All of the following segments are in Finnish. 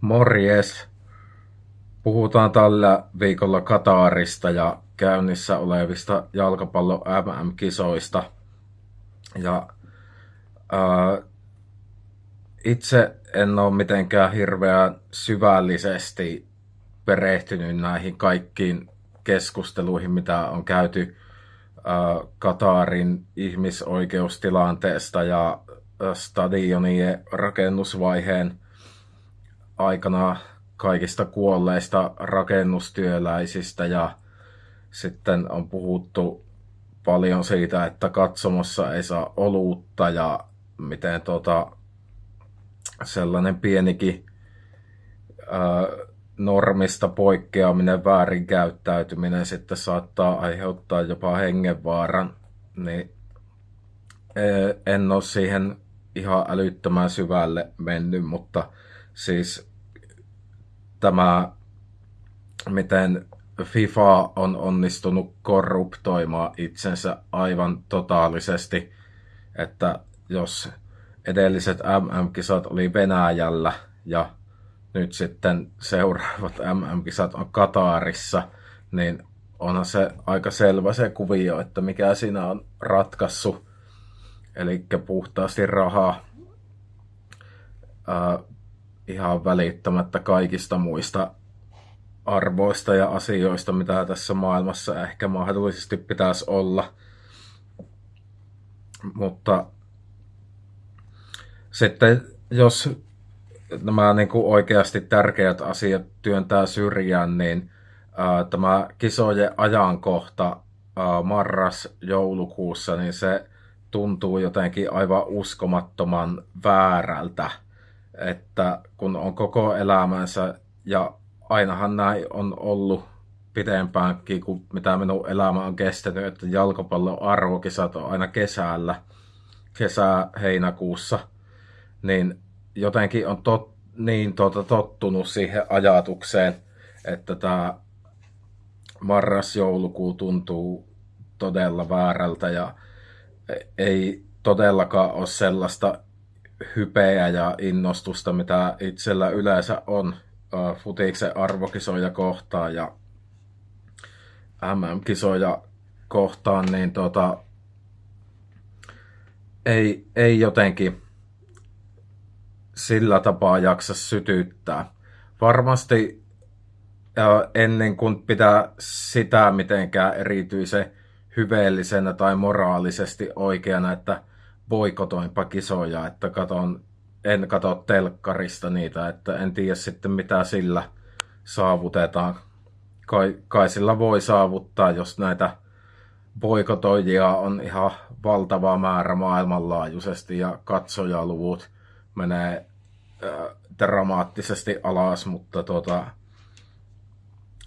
Morjes! Puhutaan tällä viikolla Katarista ja käynnissä olevista jalkapallo MM-kisoista. Ja ää, itse en ole mitenkään hirveän syvällisesti perehtynyt näihin kaikkiin keskusteluihin, mitä on käyty ää, Katarin ihmisoikeustilanteesta ja stadionien rakennusvaiheen aikana kaikista kuolleista rakennustyöläisistä ja sitten on puhuttu paljon siitä, että katsomossa ei saa olutta ja miten tota, sellainen pienikin ää, normista poikkeaminen, väärinkäyttäytyminen sitten saattaa aiheuttaa jopa hengenvaaran, niin en ole siihen ihan älyttömän syvälle mennyt, mutta siis tämä, miten FIFA on onnistunut korruptoimaan itsensä aivan totaalisesti, että jos edelliset MM-kisat oli Venäjällä ja nyt sitten seuraavat MM-kisat on Katarissa, niin onhan se aika selvä se kuvio, että mikä siinä on ratkaissut. Eli puhtaasti rahaa ihan välittämättä kaikista muista arvoista ja asioista, mitä tässä maailmassa ehkä mahdollisesti pitäisi olla. Mutta sitten jos nämä niin kuin oikeasti tärkeät asiat työntää syrjään, niin ää, tämä kisojen ajankohta ää, marras-joulukuussa, niin se tuntuu jotenkin aivan uskomattoman väärältä että kun on koko elämänsä, ja ainahan näin on ollut pitempäänkin kuin mitä minun elämä on kestänyt, että jalkapallon arvokisat on aina kesällä, kesä-heinäkuussa, niin jotenkin on tot, niin tuota, tottunut siihen ajatukseen, että tämä marras-joulukuu tuntuu todella väärältä ja ei todellakaan ole sellaista hypeä ja innostusta, mitä itsellä yleensä on uh, futiksen arvokisoja kohtaan ja MM-kisoja kohtaan, niin tota, ei, ei jotenkin sillä tapaa jaksa sytyttää. Varmasti ennen kuin pitää sitä mitenkään erityisen hyveellisenä tai moraalisesti oikeana, että boikotoinpa kisoja, että katon, en katso telkkarista niitä, että en tiedä sitten mitä sillä saavutetaan. Kai, kai sillä voi saavuttaa, jos näitä boikotoijia on ihan valtava määrä maailmanlaajuisesti ja katsojaluvut menee äh, dramaattisesti alas, mutta tota,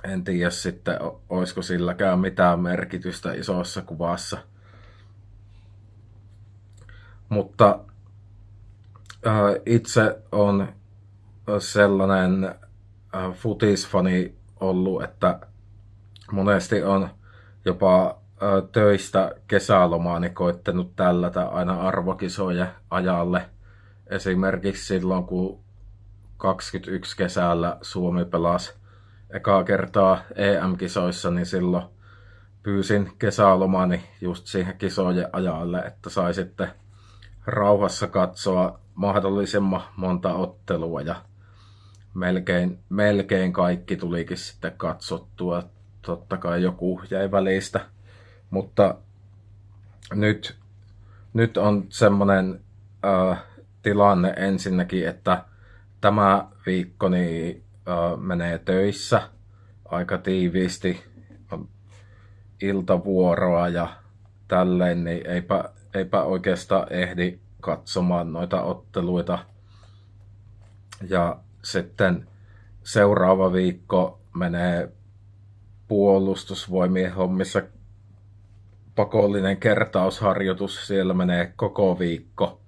en tiedä sitten, olisiko silläkään mitään merkitystä isossa kuvassa. Mutta äh, itse on sellainen äh, futisfani ollut, että monesti on jopa äh, töistä kesälomaani koittanut tällätä aina arvokisoja ajalle. Esimerkiksi silloin, kun 21 kesällä Suomi pelasi ekaa kertaa EM-kisoissa, niin silloin pyysin kesälomani just siihen kisojen ajalle, että sai sitten rauhassa katsoa mahdollisimman monta ottelua ja melkein, melkein kaikki tulikin sitten katsottua. Totta kai joku jäi välistä, mutta nyt, nyt on semmoinen äh, tilanne ensinnäkin, että tämä viikko niin, äh, menee töissä aika tiiviisti, iltavuoroa ja tälleen, niin eipä eipä oikeastaan ehdi katsomaan noita otteluita. Ja sitten seuraava viikko menee puolustusvoimien hommissa pakollinen kertausharjoitus, siellä menee koko viikko,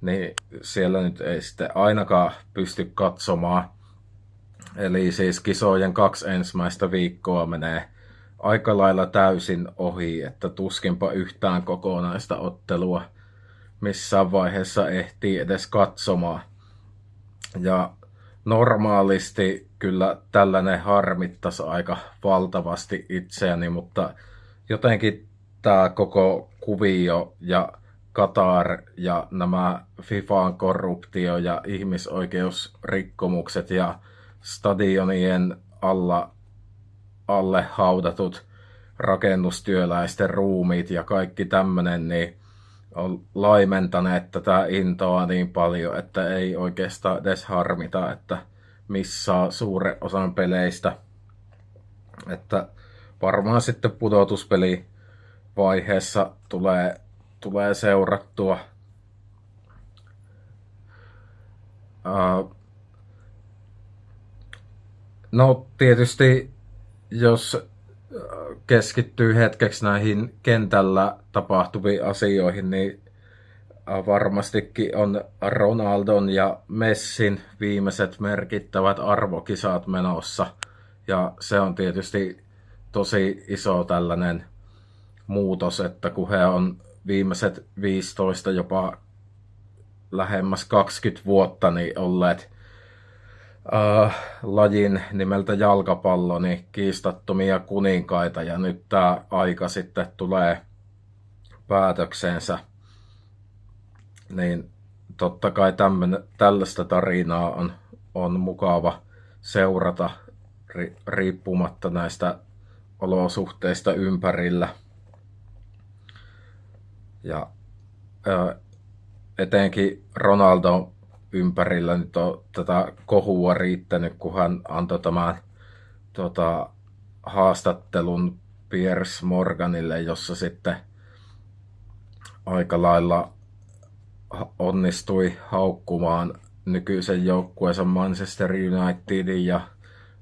niin siellä nyt ei sitten ainakaan pysty katsomaan. Eli siis kisojen kaksi ensimmäistä viikkoa menee aika lailla täysin ohi, että tuskinpa yhtään kokonaista ottelua missään vaiheessa ehtii edes katsomaan. Ja normaalisti kyllä tällainen harmittaisi aika valtavasti itseäni, mutta jotenkin tämä koko kuvio ja Qatar ja nämä FIFAn korruptio ja ihmisoikeusrikkomukset ja stadionien alla, alle haudatut rakennustyöläisten ruumiit ja kaikki tämmöinen, niin on laimentaneet tätä intoa niin paljon, että ei oikeastaan edes harmita, että missä suuren osan peleistä. Että varmaan sitten pudotuspeli vaiheessa tulee, tulee seurattua. Uh, no tietysti jos keskittyy hetkeksi näihin kentällä tapahtuviin asioihin, niin varmastikin on Ronaldon ja Messin viimeiset merkittävät arvokisat menossa. Ja se on tietysti tosi iso tällainen muutos, että kun he on viimeiset 15 jopa lähemmäs 20 vuotta niin olleet äh, lajin nimeltä jalkapallo niin kiistattomia kuninkaita ja nyt tämä aika sitten tulee päätöksensä. Niin totta kai tämmönen, tällaista tarinaa on, on mukava seurata ri, riippumatta näistä olosuhteista ympärillä. Ja ö, etenkin Ronaldo ympärillä nyt on tätä kohua riittänyt, kun hän antoi tämän tota, haastattelun Piers Morganille, jossa sitten aika lailla onnistui haukkumaan nykyisen joukkueensa Manchester Unitedin ja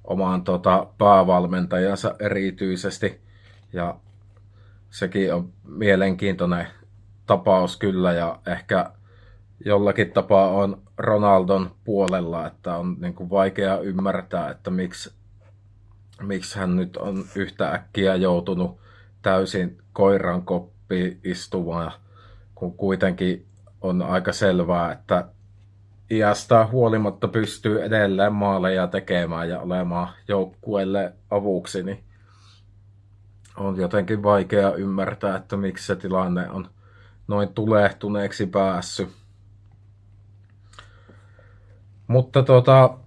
omaan tota, päävalmentajansa erityisesti. Ja sekin on mielenkiintoinen tapaus kyllä ja ehkä jollakin tapaa on Ronaldon puolella, että on niin kuin vaikea ymmärtää, että miksi, miksi hän nyt on yhtä äkkiä joutunut täysin koiran koppiin istumaan, kun kuitenkin on aika selvää, että iästä huolimatta pystyy edelleen maaleja tekemään ja olemaan joukkueelle avuksi, niin on jotenkin vaikea ymmärtää, että miksi se tilanne on noin tulehtuneeksi päässyt. Mutta tota,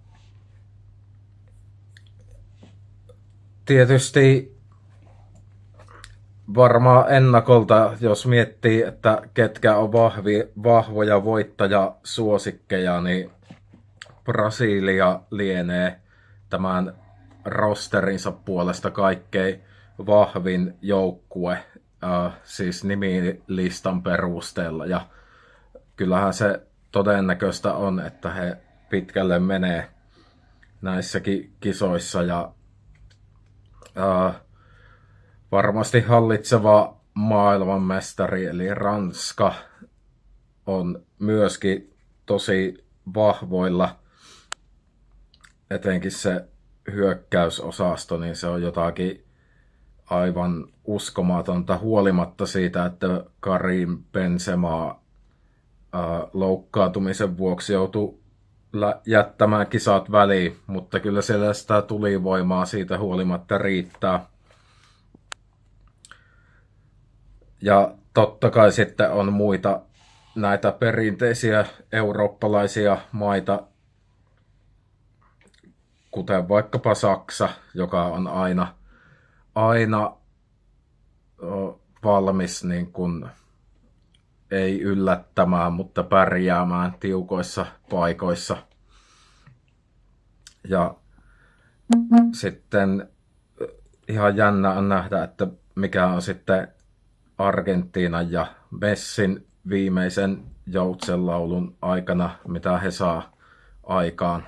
tietysti varmaan ennakolta, jos miettii, että ketkä on vahvi, vahvoja voittajasuosikkeja, niin Brasilia lienee tämän rosterinsa puolesta kaikkein vahvin joukkue, äh, siis nimilistan perusteella. Ja kyllähän se todennäköistä on, että he pitkälle menee näissäkin kisoissa ja äh, varmasti hallitseva maailmanmestari eli Ranska on myöskin tosi vahvoilla, etenkin se hyökkäysosasto, niin se on jotakin aivan uskomatonta huolimatta siitä, että Karim Benzema loukkaantumisen vuoksi joutui jättämään kisat väliin, mutta kyllä siellä sitä tulivoimaa siitä huolimatta riittää. Ja totta kai sitten on muita näitä perinteisiä eurooppalaisia maita, kuten vaikkapa Saksa, joka on aina, aina valmis niin kuin ei yllättämään, mutta pärjäämään tiukoissa paikoissa. Ja sitten ihan jännä on nähdä, että mikä on sitten Argentiina ja Messin viimeisen joutsenlaulun aikana, mitä he saa aikaan.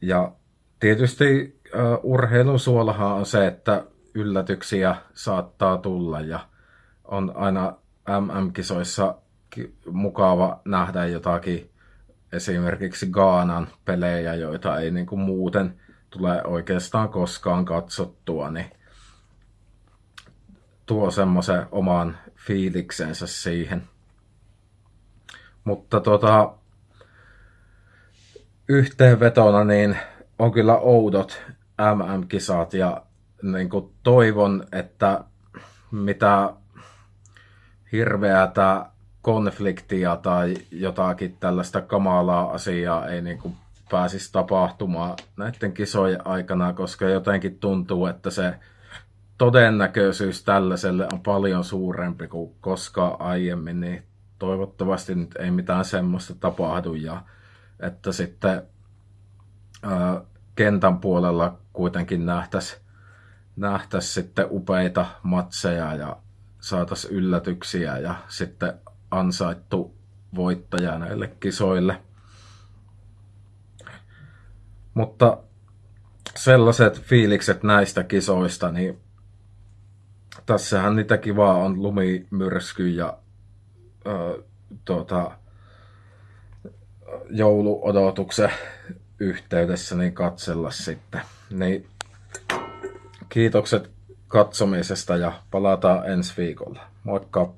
Ja tietysti uh, urheilun suolahan on se, että yllätyksiä saattaa tulla ja on aina MM-kisoissa mukava nähdä jotakin esimerkiksi Gaanan pelejä, joita ei niin kuin muuten tule oikeastaan koskaan katsottua, niin tuo semmoisen oman fiiliksensä siihen. Mutta tota, yhteenvetona niin on kyllä oudot MM-kisat ja niin kuin toivon, että mitä hirveätä konfliktia tai jotakin tällaista kamalaa asiaa ei niin kuin pääsisi tapahtumaan näiden kisojen aikana, koska jotenkin tuntuu, että se todennäköisyys tällaiselle on paljon suurempi kuin koskaan aiemmin, niin toivottavasti nyt ei mitään semmoista tapahdu ja että sitten ää, kentän puolella kuitenkin nähtäisiin nähtäisi sitten upeita matseja ja saataisiin yllätyksiä ja sitten ansaittu voittaja näille kisoille. Mutta sellaiset fiilikset näistä kisoista, niin tässähän niitä kivaa on lumimyrsky ja ö, tuota, jouluodotuksen yhteydessä niin katsella sitten. Niin kiitokset katsomisesta ja palataan ensi viikolla. Moikka!